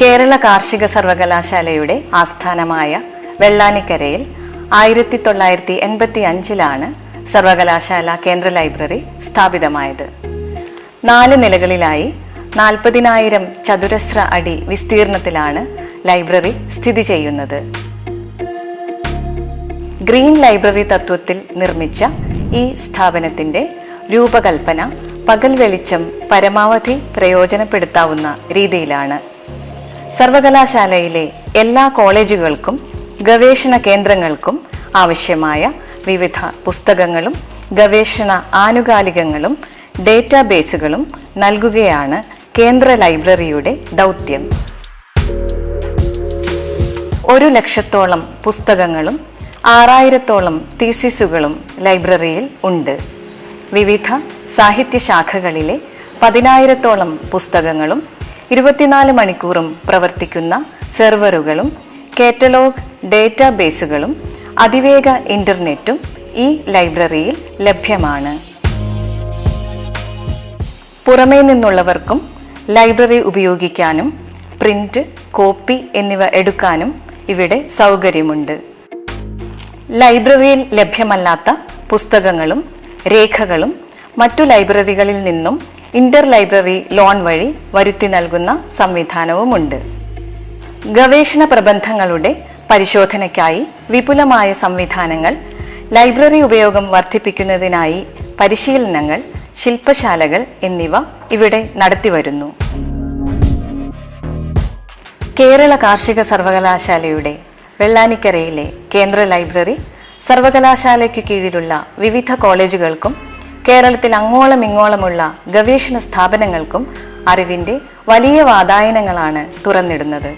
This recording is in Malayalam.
കേരള കാർഷിക സർവകലാശാലയുടെ ആസ്ഥാനമായ വെള്ളാനിക്കരയിൽ ആയിരത്തി തൊള്ളായിരത്തി എൺപത്തി അഞ്ചിലാണ് സർവകലാശാല കേന്ദ്ര ലൈബ്രറി സ്ഥാപിതമായത്. നാല് നിലകളിലായി നാൽപ്പതിനായിരം ചതുരശ്ര അടി വിസ്തീർണത്തിലാണ് ലൈബ്രറി സ്ഥിതി ചെയ്യുന്നത്. ഗ്രീൻ ലൈബ്രറി തത്വത്തിൽ നിർമ്മിച്ച ഈ സ്ഥാപനത്തിന്റെ രൂപകൽപ്പന പകൽ വെളിച്ചം പരമാവധി പ്രയോജനപ്പെടുത്താവുന്ന രീതിയിലാണ്. സർവകലാശാലയിലെ എല്ലാ കോളേജുകൾക്കും ഗവേഷണ കേന്ദ്രങ്ങൾക്കും ആവശ്യമായ വിവിധ പുസ്തകങ്ങളും ഗവേഷണ ആനുകാലികങ്ങളും ഡേറ്റാബേസുകളും നൽകുകയാണ് കേന്ദ്ര ലൈബ്രറിയുടെ ദൗത്യം. ഒരു ലക്ഷത്തോളം പുസ്തകങ്ങളും ആറായിരത്തോളം തീസിസുകളും ലൈബ്രറിയിൽ ഉണ്ട്. വിവിധ സാഹിത്യശാഖകളിലെ പതിനായിരത്തോളം പുസ്തകങ്ങളും ഇരുപത്തിനാല് മണിക്കൂറും പ്രവർത്തിക്കുന്ന സെർവറുകളും കാറ്റലോഗ് ഡേറ്റാബേസുകളും അതിവേഗ ഇന്റർനെറ്റും ഈ ലൈബ്രറിയിൽ ലഭ്യമാണ്. പുറമേ നിന്നുള്ളവർക്കും ലൈബ്രറി ഉപയോഗിക്കാനും പ്രിന്റ് കോപ്പി എന്നിവ എടുക്കാനും ഇവിടെ സൗകര്യമുണ്ട്. ലൈബ്രറിയിൽ ലഭ്യമല്ലാത്ത പുസ്തകങ്ങളും രേഖകളും മറ്റു ലൈബ്രറികളിൽ നിന്നും ഇന്റർ ലൈബ്രറി ലോൺ വഴി വരുത്തി നൽകുന്ന സംവിധാനവുമുണ്ട്. ഗവേഷണ പ്രബന്ധങ്ങളുടെ പരിശോധനയ്ക്കായി വിപുലമായ സംവിധാനങ്ങൾ ലൈബ്രറി ഉപയോഗം വർദ്ധിപ്പിക്കുന്നതിനായി പരിശീലനങ്ങൾ ശില്പശാലകൾ എന്നിവ ഇവിടെ നടത്തിവരുന്നു. കേരള കാർഷിക സർവകലാശാലയുടെ വെള്ളാനിക്കരയിലെ കേന്ദ്ര ലൈബ്രറി സർവകലാശാലയ്ക്ക് കീഴിലുള്ള വിവിധ കോളേജുകൾക്കും കേരളത്തിൽ അങ്ങോളം ഇങ്ങോളമുള്ള ഗവേഷണ സ്ഥാപനങ്ങൾക്കും അറിവിന്റെ വലിയ വാതായനങ്ങളാണ് തുറന്നിടുന്നത്.